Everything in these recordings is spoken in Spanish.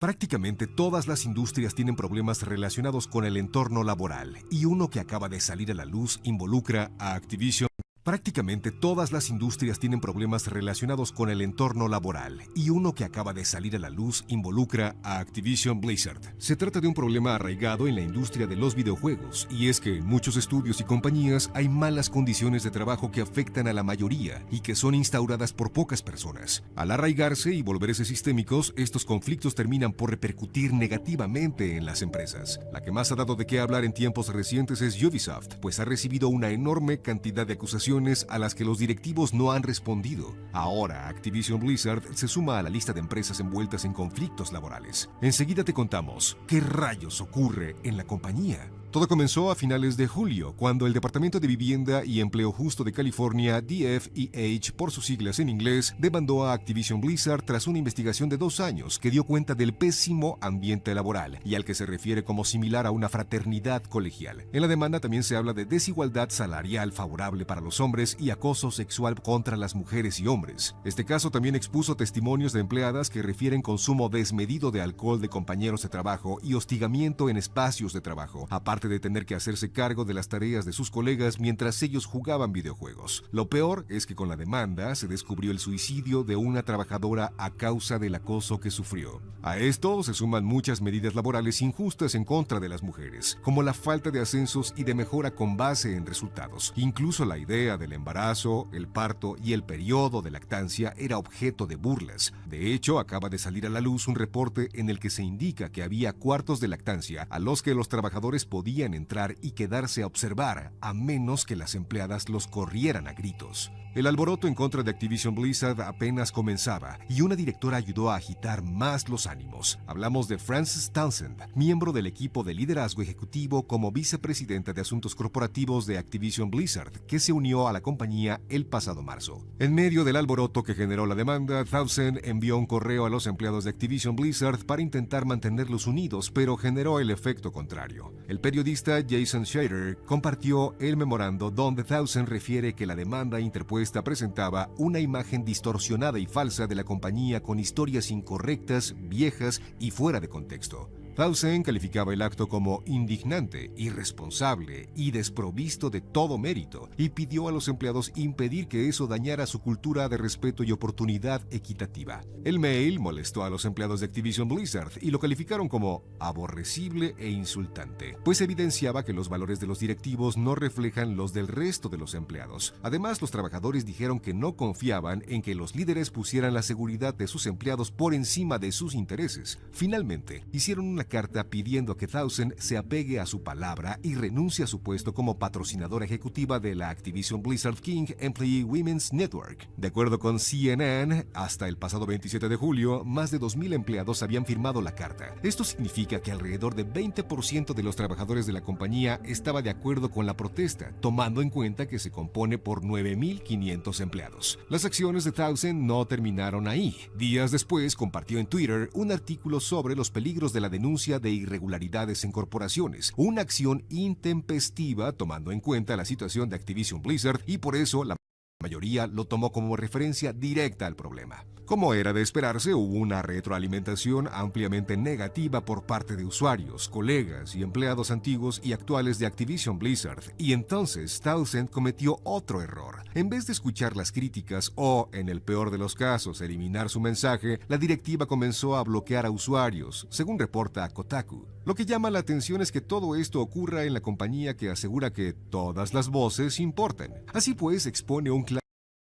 Prácticamente todas las industrias tienen problemas relacionados con el entorno laboral y uno que acaba de salir a la luz involucra a Activision Prácticamente todas las industrias tienen problemas relacionados con el entorno laboral y uno que acaba de salir a la luz involucra a Activision Blizzard. Se trata de un problema arraigado en la industria de los videojuegos y es que en muchos estudios y compañías hay malas condiciones de trabajo que afectan a la mayoría y que son instauradas por pocas personas. Al arraigarse y volverse sistémicos, estos conflictos terminan por repercutir negativamente en las empresas. La que más ha dado de qué hablar en tiempos recientes es Ubisoft, pues ha recibido una enorme cantidad de acusaciones a las que los directivos no han respondido. Ahora, Activision Blizzard se suma a la lista de empresas envueltas en conflictos laborales. Enseguida te contamos qué rayos ocurre en la compañía. Todo comenzó a finales de julio, cuando el Departamento de Vivienda y Empleo Justo de California, DFEH por sus siglas en inglés, demandó a Activision Blizzard tras una investigación de dos años que dio cuenta del pésimo ambiente laboral y al que se refiere como similar a una fraternidad colegial. En la demanda también se habla de desigualdad salarial favorable para los hombres y acoso sexual contra las mujeres y hombres. Este caso también expuso testimonios de empleadas que refieren consumo desmedido de alcohol de compañeros de trabajo y hostigamiento en espacios de trabajo, aparte de tener que hacerse cargo de las tareas de sus colegas mientras ellos jugaban videojuegos. Lo peor es que con la demanda se descubrió el suicidio de una trabajadora a causa del acoso que sufrió. A esto se suman muchas medidas laborales injustas en contra de las mujeres, como la falta de ascensos y de mejora con base en resultados. Incluso la idea del embarazo, el parto y el periodo de lactancia era objeto de burlas. De hecho, acaba de salir a la luz un reporte en el que se indica que había cuartos de lactancia a los que los trabajadores podían entrar y quedarse a observar, a menos que las empleadas los corrieran a gritos. El alboroto en contra de Activision Blizzard apenas comenzaba y una directora ayudó a agitar más los ánimos. Hablamos de Frances Townsend, miembro del equipo de liderazgo ejecutivo como vicepresidenta de asuntos corporativos de Activision Blizzard, que se unió a la compañía el pasado marzo. En medio del alboroto que generó la demanda, Townsend envió un correo a los empleados de Activision Blizzard para intentar mantenerlos unidos, pero generó el efecto contrario. El periodista Jason Schrader compartió el memorando donde Townsend refiere que la demanda interpuesta esta presentaba una imagen distorsionada y falsa de la compañía con historias incorrectas, viejas y fuera de contexto. Townsend calificaba el acto como indignante, irresponsable y desprovisto de todo mérito y pidió a los empleados impedir que eso dañara su cultura de respeto y oportunidad equitativa. El mail molestó a los empleados de Activision Blizzard y lo calificaron como aborrecible e insultante, pues evidenciaba que los valores de los directivos no reflejan los del resto de los empleados. Además, los trabajadores dijeron que no confiaban en que los líderes pusieran la seguridad de sus empleados por encima de sus intereses. Finalmente, hicieron una carta pidiendo que Thousand se apegue a su palabra y renuncie a su puesto como patrocinadora ejecutiva de la Activision Blizzard King Employee Women's Network. De acuerdo con CNN, hasta el pasado 27 de julio, más de 2.000 empleados habían firmado la carta. Esto significa que alrededor de 20% de los trabajadores de la compañía estaba de acuerdo con la protesta, tomando en cuenta que se compone por 9.500 empleados. Las acciones de Thousand no terminaron ahí. Días después compartió en Twitter un artículo sobre los peligros de la denuncia de irregularidades en corporaciones, una acción intempestiva tomando en cuenta la situación de Activision Blizzard y por eso la mayoría lo tomó como referencia directa al problema. Como era de esperarse, hubo una retroalimentación ampliamente negativa por parte de usuarios, colegas y empleados antiguos y actuales de Activision Blizzard, y entonces Townsend cometió otro error. En vez de escuchar las críticas o, en el peor de los casos, eliminar su mensaje, la directiva comenzó a bloquear a usuarios, según reporta Kotaku. Lo que llama la atención es que todo esto ocurra en la compañía que asegura que todas las voces importan. Así pues, expone un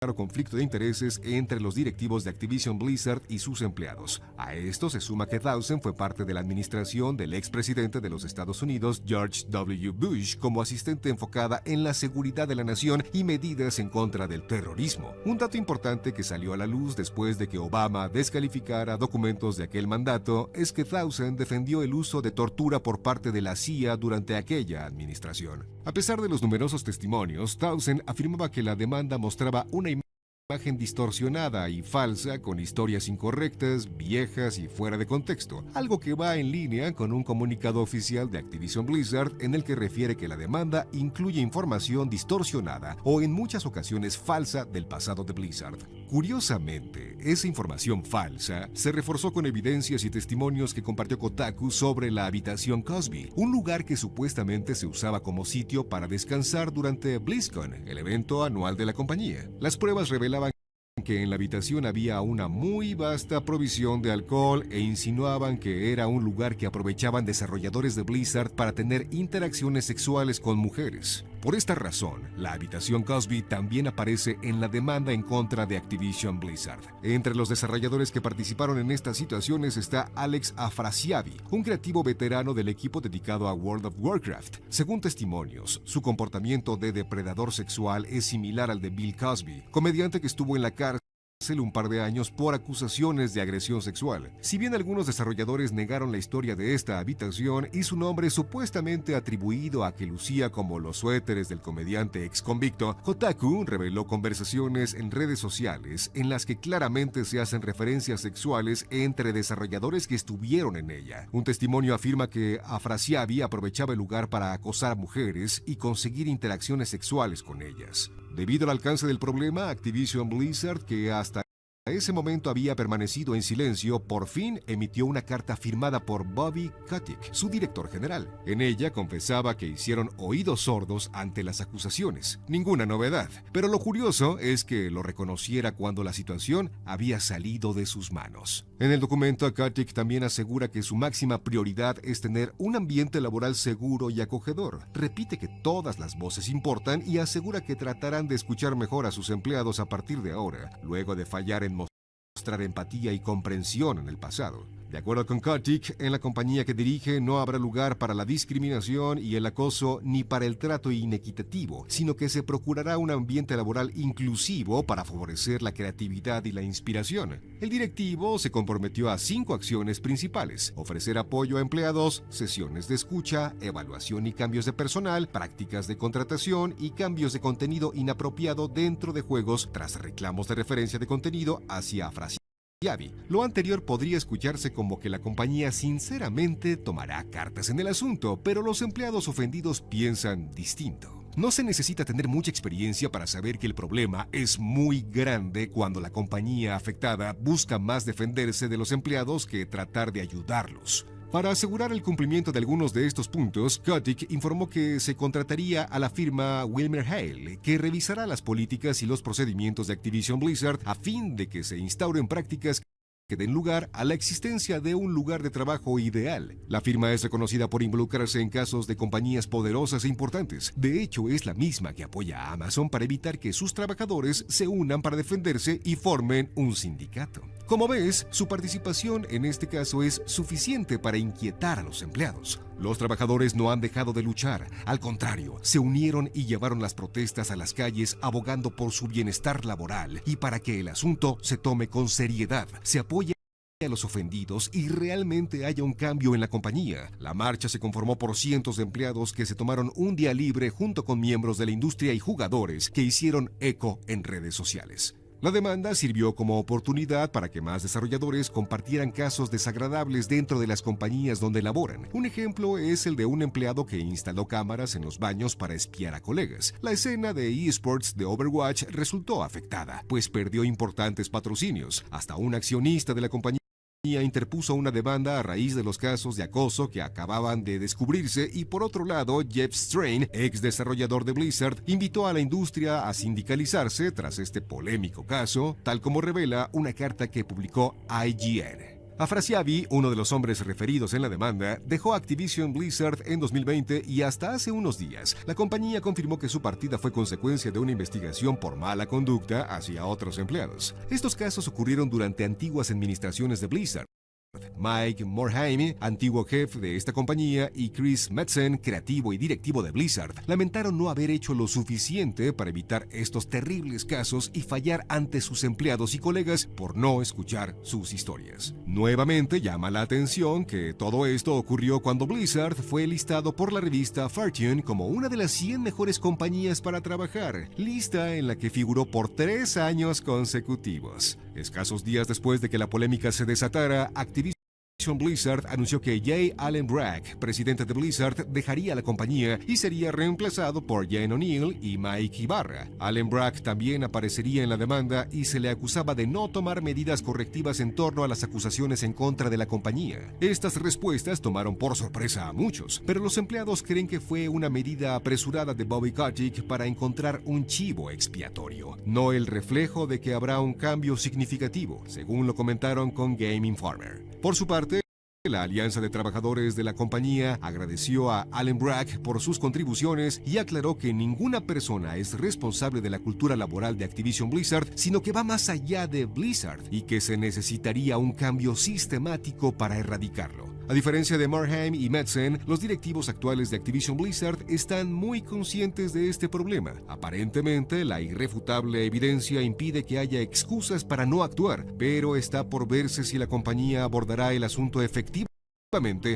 claro conflicto de intereses entre los directivos de Activision Blizzard y sus empleados. A esto se suma que Dawson fue parte de la administración del expresidente de los Estados Unidos, George W. Bush, como asistente enfocada en la seguridad de la nación y medidas en contra del terrorismo. Un dato importante que salió a la luz después de que Obama descalificara documentos de aquel mandato es que Dawson defendió el uso de tortura por parte de la CIA durante aquella administración. A pesar de los numerosos testimonios, Townsend afirmaba que la demanda mostraba una imagen distorsionada y falsa con historias incorrectas, viejas y fuera de contexto, algo que va en línea con un comunicado oficial de Activision Blizzard en el que refiere que la demanda incluye información distorsionada o en muchas ocasiones falsa del pasado de Blizzard. Curiosamente, esa información falsa se reforzó con evidencias y testimonios que compartió Kotaku sobre la habitación Cosby, un lugar que supuestamente se usaba como sitio para descansar durante BlizzCon, el evento anual de la compañía. Las pruebas revelaban que en la habitación había una muy vasta provisión de alcohol e insinuaban que era un lugar que aprovechaban desarrolladores de Blizzard para tener interacciones sexuales con mujeres. Por esta razón, la habitación Cosby también aparece en la demanda en contra de Activision Blizzard. Entre los desarrolladores que participaron en estas situaciones está Alex Afrasiabi, un creativo veterano del equipo dedicado a World of Warcraft. Según testimonios, su comportamiento de depredador sexual es similar al de Bill Cosby, comediante que estuvo en la cárcel un par de años por acusaciones de agresión sexual. Si bien algunos desarrolladores negaron la historia de esta habitación y su nombre supuestamente atribuido a que lucía como los suéteres del comediante ex convicto, Kotaku reveló conversaciones en redes sociales en las que claramente se hacen referencias sexuales entre desarrolladores que estuvieron en ella. Un testimonio afirma que Afrasiabi aprovechaba el lugar para acosar a mujeres y conseguir interacciones sexuales con ellas. Debido al alcance del problema, Activision Blizzard, que hasta ese momento había permanecido en silencio, por fin emitió una carta firmada por Bobby Kotick, su director general. En ella confesaba que hicieron oídos sordos ante las acusaciones. Ninguna novedad, pero lo curioso es que lo reconociera cuando la situación había salido de sus manos. En el documento, Kotick también asegura que su máxima prioridad es tener un ambiente laboral seguro y acogedor. Repite que todas las voces importan y asegura que tratarán de escuchar mejor a sus empleados a partir de ahora, luego de fallar en mostrar empatía y comprensión en el pasado. De acuerdo con Kotick, en la compañía que dirige no habrá lugar para la discriminación y el acoso ni para el trato inequitativo, sino que se procurará un ambiente laboral inclusivo para favorecer la creatividad y la inspiración. El directivo se comprometió a cinco acciones principales, ofrecer apoyo a empleados, sesiones de escucha, evaluación y cambios de personal, prácticas de contratación y cambios de contenido inapropiado dentro de juegos tras reclamos de referencia de contenido hacia frases lo anterior podría escucharse como que la compañía sinceramente tomará cartas en el asunto, pero los empleados ofendidos piensan distinto. No se necesita tener mucha experiencia para saber que el problema es muy grande cuando la compañía afectada busca más defenderse de los empleados que tratar de ayudarlos. Para asegurar el cumplimiento de algunos de estos puntos, Kotick informó que se contrataría a la firma Wilmer Hale, que revisará las políticas y los procedimientos de Activision Blizzard a fin de que se instauren prácticas que den lugar a la existencia de un lugar de trabajo ideal. La firma es reconocida por involucrarse en casos de compañías poderosas e importantes. De hecho, es la misma que apoya a Amazon para evitar que sus trabajadores se unan para defenderse y formen un sindicato. Como ves, su participación en este caso es suficiente para inquietar a los empleados. Los trabajadores no han dejado de luchar, al contrario, se unieron y llevaron las protestas a las calles abogando por su bienestar laboral y para que el asunto se tome con seriedad, se apoye a los ofendidos y realmente haya un cambio en la compañía. La marcha se conformó por cientos de empleados que se tomaron un día libre junto con miembros de la industria y jugadores que hicieron eco en redes sociales. La demanda sirvió como oportunidad para que más desarrolladores compartieran casos desagradables dentro de las compañías donde laboran. Un ejemplo es el de un empleado que instaló cámaras en los baños para espiar a colegas. La escena de esports de Overwatch resultó afectada, pues perdió importantes patrocinios. Hasta un accionista de la compañía interpuso una demanda a raíz de los casos de acoso que acababan de descubrirse y por otro lado Jeff Strain, ex desarrollador de Blizzard, invitó a la industria a sindicalizarse tras este polémico caso, tal como revela una carta que publicó IGN. Afrasiabi, uno de los hombres referidos en la demanda, dejó Activision Blizzard en 2020 y hasta hace unos días la compañía confirmó que su partida fue consecuencia de una investigación por mala conducta hacia otros empleados. Estos casos ocurrieron durante antiguas administraciones de Blizzard Mike Morhaime, antiguo jefe de esta compañía, y Chris Metzen, creativo y directivo de Blizzard, lamentaron no haber hecho lo suficiente para evitar estos terribles casos y fallar ante sus empleados y colegas por no escuchar sus historias. Nuevamente llama la atención que todo esto ocurrió cuando Blizzard fue listado por la revista Fortune como una de las 100 mejores compañías para trabajar, lista en la que figuró por tres años consecutivos. Escasos días después de que la polémica se desatara, Blizzard anunció que Jay Allen Bragg, presidente de Blizzard, dejaría la compañía y sería reemplazado por Jane O'Neill y Mike Ibarra. Allen Bragg también aparecería en la demanda y se le acusaba de no tomar medidas correctivas en torno a las acusaciones en contra de la compañía. Estas respuestas tomaron por sorpresa a muchos, pero los empleados creen que fue una medida apresurada de Bobby Kotick para encontrar un chivo expiatorio, no el reflejo de que habrá un cambio significativo, según lo comentaron con Game Informer. Por su parte, la Alianza de Trabajadores de la compañía agradeció a Allen Bragg por sus contribuciones y aclaró que ninguna persona es responsable de la cultura laboral de Activision Blizzard, sino que va más allá de Blizzard y que se necesitaría un cambio sistemático para erradicarlo. A diferencia de Marheim y Metzen, los directivos actuales de Activision Blizzard están muy conscientes de este problema. Aparentemente, la irrefutable evidencia impide que haya excusas para no actuar, pero está por verse si la compañía abordará el asunto efectivamente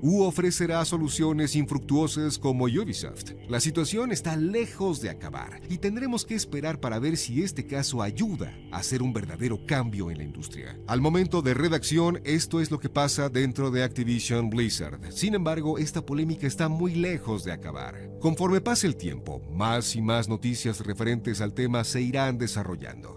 u ofrecerá soluciones infructuosas como Ubisoft. La situación está lejos de acabar y tendremos que esperar para ver si este caso ayuda a hacer un verdadero cambio en la industria. Al momento de redacción, esto es lo que pasa dentro de Activision Blizzard. Sin embargo, esta polémica está muy lejos de acabar. Conforme pase el tiempo, más y más noticias referentes al tema se irán desarrollando.